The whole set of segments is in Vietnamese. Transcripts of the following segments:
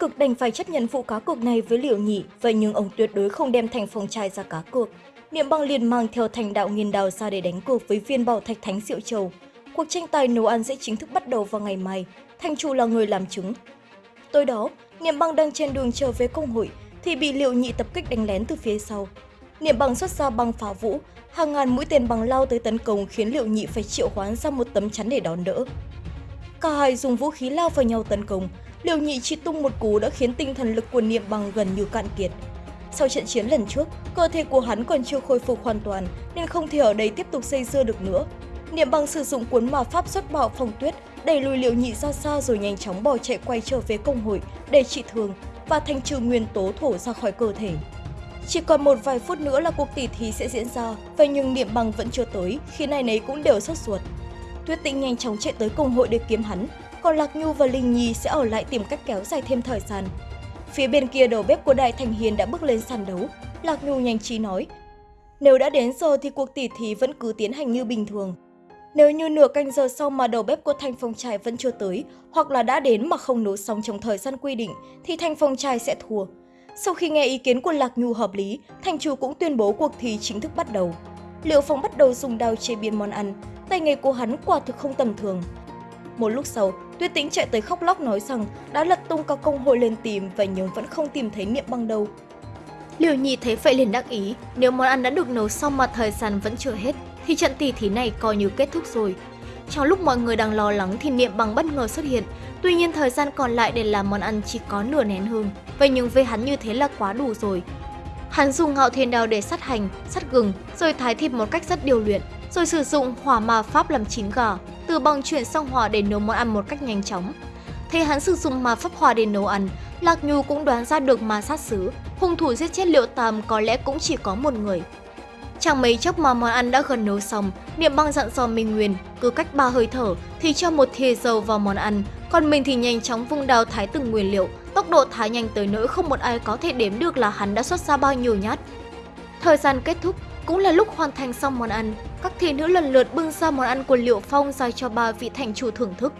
cực đành phải chấp nhận vụ cá cược này với Liệu Nhị, vậy nhưng ông tuyệt đối không đem thành phong trai ra cá cược. Niệm băng liền mang theo thành đạo nghiên đào ra để đánh cược với viên bảo thạch thánh diệu châu. Cuộc tranh tài nấu ăn sẽ chính thức bắt đầu vào ngày mai, Thanh Chu là người làm chứng. Tối đó, Niệm băng đang trên đường trở về công hội thì bị Liệu Nhị tập kích đánh lén từ phía sau. Niệm băng xuất ra băng phá vũ, hàng ngàn mũi tên băng lao tới tấn công khiến Liệu Nhị phải triệu hoán ra một tấm chắn để đón đỡ. Cả hai dùng vũ khí lao vào nhau tấn công, Liều nhị chỉ tung một cú đã khiến tinh thần lực của Niệm Bằng gần như cạn kiệt. Sau trận chiến lần trước, cơ thể của hắn còn chưa khôi phục hoàn toàn nên không thể ở đây tiếp tục xây dưa được nữa. Niệm Bằng sử dụng cuốn ma pháp xuất bạo phong tuyết đẩy lùi Liều nhị ra xa rồi nhanh chóng bỏ chạy quay trở về công hội để trị thương và thanh trừ nguyên tố thổ ra khỏi cơ thể. Chỉ còn một vài phút nữa là cuộc tỉ thí sẽ diễn ra, vậy nhưng Niệm Bằng vẫn chưa tới, khi này nấy cũng đều sốt ruột. Tuyết Tĩnh nhanh chóng chạy tới công hội để kiếm hắn, còn Lạc Nhu và Linh Nhi sẽ ở lại tìm cách kéo dài thêm thời gian. Phía bên kia đầu bếp của Đại Thành Hiền đã bước lên sàn đấu. Lạc Nhu nhanh trí nói, nếu đã đến giờ thì cuộc tỉ thí vẫn cứ tiến hành như bình thường. Nếu như nửa canh giờ sau mà đầu bếp của Thanh Phong Trai vẫn chưa tới, hoặc là đã đến mà không nấu xong trong thời gian quy định, thì Thanh Phong Trai sẽ thua. Sau khi nghe ý kiến của Lạc Nhu hợp lý, Thành chủ cũng tuyên bố cuộc thi chính thức bắt đầu. Liệu Phong bắt đầu dùng đao chế biến món ăn, tay nghề của hắn quả thực không tầm thường. Một lúc sau, Tuyết Tĩnh chạy tới khóc lóc nói rằng đã lật tung cả công hội lên tìm và nhưng vẫn không tìm thấy niệm băng đâu. Liều Nhi thấy vậy liền đắc ý, nếu món ăn đã được nấu xong mà thời gian vẫn chưa hết, thì trận tỷ thí này coi như kết thúc rồi. Trong lúc mọi người đang lo lắng thì niệm bằng bất ngờ xuất hiện, tuy nhiên thời gian còn lại để làm món ăn chỉ có nửa nén hương, vậy nhưng với hắn như thế là quá đủ rồi. Hắn dùng ngạo thiên đao để sát hành, sát gừng, rồi thái thịt một cách rất điều luyện, rồi sử dụng hỏa ma pháp làm chín gà, từ bằng chuyển sang hỏa để nấu món ăn một cách nhanh chóng. Thấy hắn sử dụng ma pháp hỏa để nấu ăn, Lạc Nhu cũng đoán ra được ma sát xứ, hung thủ giết chết Liệu Tam có lẽ cũng chỉ có một người. Chẳng mấy chốc mà món ăn đã gần nấu xong, Niệm băng dặn dò Minh Nguyên, cứ cách ba hơi thở thì cho một thìa dầu vào món ăn, còn mình thì nhanh chóng vung đao thái từng nguyên liệu, tốc độ thái nhanh tới nỗi không một ai có thể đếm được là hắn đã xuất ra bao nhiêu nhát. Thời gian kết thúc, cũng là lúc hoàn thành xong món ăn, các thị nữ lần lượt bưng ra món ăn của Liệu Phong ra cho ba vị thành chủ thưởng thức.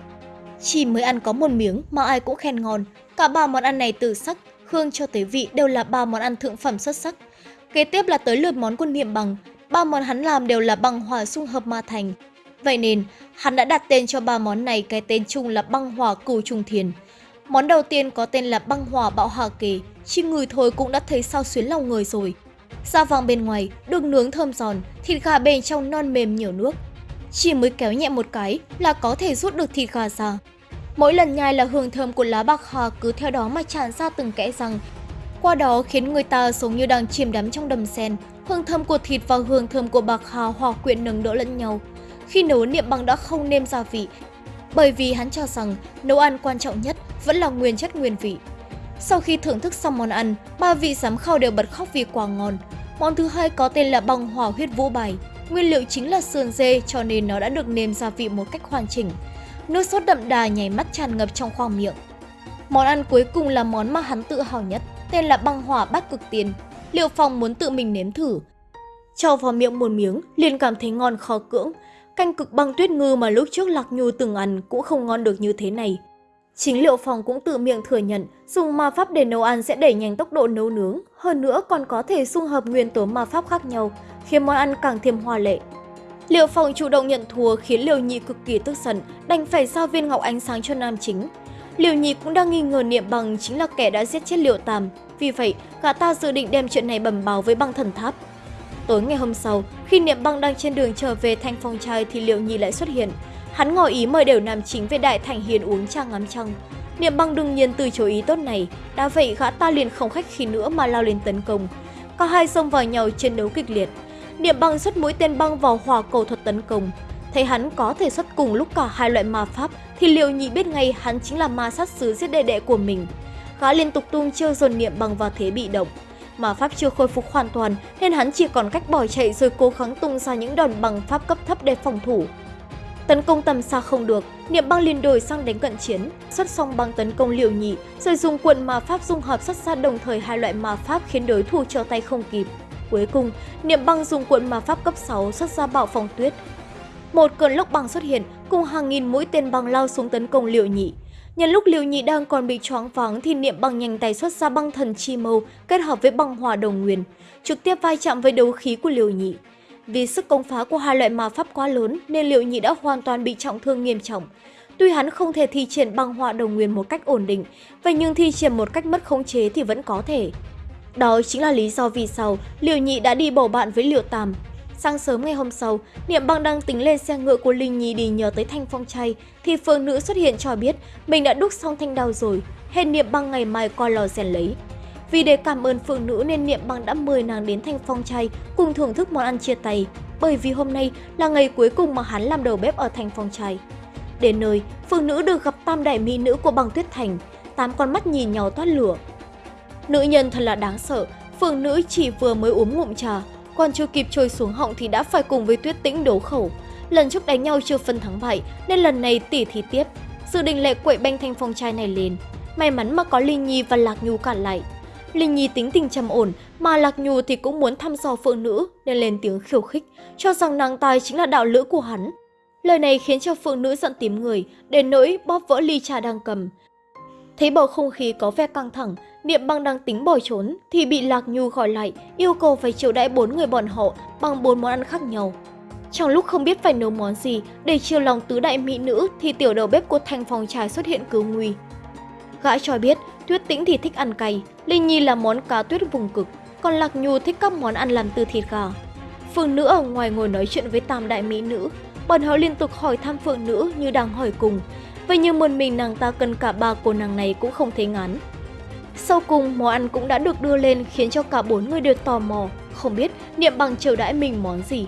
Chỉ mới ăn có một miếng mà ai cũng khen ngon, cả ba món ăn này từ sắc, hương cho tới vị đều là ba món ăn thượng phẩm xuất sắc. Kế tiếp là tới lượt món của Niệm Bằng, ba món hắn làm đều là bằng hòa xung hợp ma thành. Vậy nên, hắn đã đặt tên cho ba món này cái tên chung là băng hòa cửu trùng thiền. Món đầu tiên có tên là băng hòa bạo hà kỳ, chỉ người thôi cũng đã thấy sao xuyến lòng người rồi. Da vàng bên ngoài, được nướng thơm giòn, thịt gà bên trong non mềm nhiều nước. Chỉ mới kéo nhẹ một cái là có thể rút được thịt gà ra. Mỗi lần nhai là hương thơm của lá bạc hà cứ theo đó mà tràn ra từng kẽ răng. Qua đó khiến người ta giống như đang chìm đắm trong đầm sen, hương thơm của thịt và hương thơm của bạc hà hòa quyện nâng đỡ lẫn nhau. Khi nấu niệm bằng đã không nêm gia vị, bởi vì hắn cho rằng nấu ăn quan trọng nhất vẫn là nguyên chất nguyên vị. Sau khi thưởng thức xong món ăn, ba vị giám khảo đều bật khóc vì quá ngon. Món thứ hai có tên là băng hỏa huyết vũ bài. Nguyên liệu chính là sườn dê cho nên nó đã được nêm gia vị một cách hoàn chỉnh. Nước sốt đậm đà nhảy mắt tràn ngập trong khoang miệng. Món ăn cuối cùng là món mà hắn tự hào nhất, tên là băng hỏa bát cực tiền. Liệu Phong muốn tự mình nếm thử. Cho vào miệng một miếng, liền cảm thấy ngon khó cưỡng. Canh cực băng tuyết ngư mà lúc trước Lạc Nhu từng ăn cũng không ngon được như thế này. Chính Liệu Phong cũng tự miệng thừa nhận dùng ma pháp để nấu ăn sẽ đẩy nhanh tốc độ nấu nướng, hơn nữa còn có thể xung hợp nguyên tố ma pháp khác nhau, khiến món ăn càng thêm hoa lệ. Liệu Phong chủ động nhận thua khiến Liều nhị cực kỳ tức giận, đành phải giao viên ngọc ánh sáng cho nam chính. Liều nhị cũng đang nghi ngờ Niệm Bằng chính là kẻ đã giết chết Liệu Tam, vì vậy gã ta dự định đem chuyện này bẩm báo với băng thần tháp. Tối ngày hôm sau, khi Niệm Băng đang trên đường trở về thanh phong trai thì Liệu Nhi lại xuất hiện. Hắn ngỏ ý mời đều nam chính về Đại Thành Hiền uống trà ngắm trăng. Niệm băng đương nhiên từ chối ý tốt này, đã vậy gã ta liền không khách khí nữa mà lao lên tấn công. Cả hai xông vào nhau chiến đấu kịch liệt. Niệm băng xuất mũi tên băng vào hỏa cầu thuật tấn công. Thấy hắn có thể xuất cùng lúc cả hai loại ma pháp thì liệu nhị biết ngay hắn chính là ma sát sứ giết đệ đệ của mình. Gã liên tục tung chiêu dồn niệm băng vào thế bị động. Ma pháp chưa khôi phục hoàn toàn nên hắn chỉ còn cách bỏ chạy rồi cố gắng tung ra những đòn bằng pháp cấp thấp để phòng thủ. Tấn công tầm xa không được, Niệm băng liền đổi sang đánh cận chiến, xuất xong băng tấn công liều nhị, rồi dùng cuộn ma pháp dung hợp xuất ra đồng thời hai loại ma pháp khiến đối thủ trở tay không kịp. Cuối cùng, Niệm băng dùng cuộn ma pháp cấp 6 xuất ra bạo phong tuyết. Một cơn lốc băng xuất hiện, cùng hàng nghìn mũi tên băng lao xuống tấn công liều nhị. Nhân lúc Liêu Nhị đang còn bị choáng váng thì Niệm băng nhanh tay xuất ra băng thần chi mâu kết hợp với băng hỏa đồng nguyên, trực tiếp vai chạm với đấu khí của Liêu Nhị. Vì sức công phá của hai loại ma pháp quá lớn nên Liệu Nhị đã hoàn toàn bị trọng thương nghiêm trọng. Tuy hắn không thể thi triển băng hỏa đồng nguyên một cách ổn định, vậy nhưng thi triển một cách mất khống chế thì vẫn có thể. Đó chính là lý do vì sao Liệu Nhị đã đi bầu bạn với Liệu Tam. Sáng sớm ngày hôm sau, Niệm Băng đang tính lên xe ngựa của Linh Nhi đi nhờ tới Thanh Phong Chay, thì phương nữ xuất hiện cho biết mình đã đúc xong thanh đao rồi, hẹn Niệm Băng ngày mai qua lò rèn lấy. Vì để cảm ơn phụ nữ nên Niệm Băng đã mời nàng đến Thanh Phong Chay cùng thưởng thức món ăn chia tay, bởi vì hôm nay là ngày cuối cùng mà hắn làm đầu bếp ở Thanh Phong Chay. Đến nơi, phụ nữ được gặp tam đại mỹ nữ của băng tuyết thành, tám con mắt nhìn nhau toát lửa. Nữ nhân thật là đáng sợ, phượng nữ chỉ vừa mới uống ngụm trà, còn chưa kịp trôi xuống họng thì đã phải cùng với tuyết tĩnh đấu khẩu. Lần trước đánh nhau chưa phân thắng bại nên lần này tỉ thí tiếp. sự định lệ quậy banh thanh phong trai này lên. May mắn mà có Linh Nhi và Lạc Nhu cản lại. Linh Nhi tính tình trầm ổn, mà Lạc Nhu thì cũng muốn thăm dò phượng nữ nên lên tiếng khiêu khích, cho rằng nàng tài chính là đạo lữ của hắn. Lời này khiến cho phượng nữ giận tím người, đến nỗi bóp vỡ ly trà đang cầm. Thấy bầu không khí có vẻ căng thẳng, Niệm băng đang tính bỏ trốn thì bị Lạc Nhu gọi lại, yêu cầu phải chiều đãi bốn người bọn họ bằng bốn món ăn khác nhau. Trong lúc không biết phải nấu món gì để chiều lòng tứ đại mỹ nữ thì tiểu đầu bếp của thành phòng trà xuất hiện cứu nguy. Gã cho biết Tuyết Tĩnh thì thích ăn cay, Linh Nhi là món cá tuyết vùng cực, còn Lạc Nhu thích các món ăn làm từ thịt gà. Phương nữ ở ngoài ngồi nói chuyện với tam đại mỹ nữ, bọn họ liên tục hỏi thăm phượng nữ như đang hỏi cùng. Vậy như một mình nàng ta cần cả ba cô nàng này cũng không thấy ngán. Sau cùng, món ăn cũng đã được đưa lên khiến cho cả bốn người đều tò mò, không biết Niệm Bằng chiều đãi mình món gì.